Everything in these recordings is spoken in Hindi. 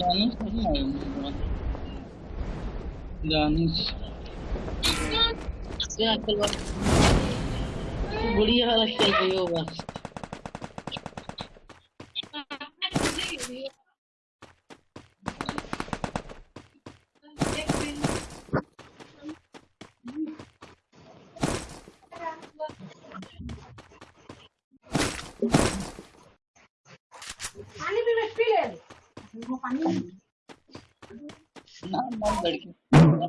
Danos não é um Danos. Ya keluar. Beli hal. Thank you. पानी ना ना लड़की। अपने सोदा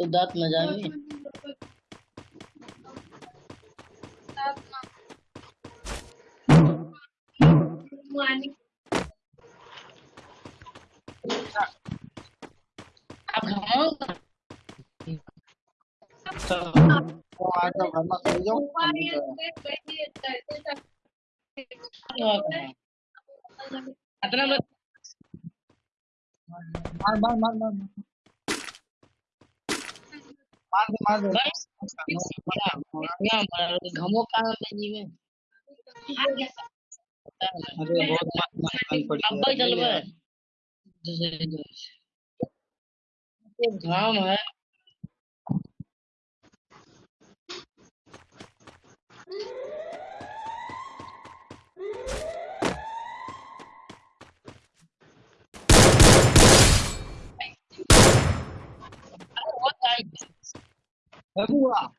तो दांत में जाएँगे अतना मत मार मार मार मार। मार दे मार दे घमो कहाँ में में अरे बहुत मस्त मस्त पड़ी अब भाई चल बे दूसरे दोस्त ये घाम है अरे 结束了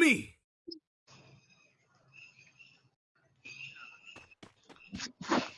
me.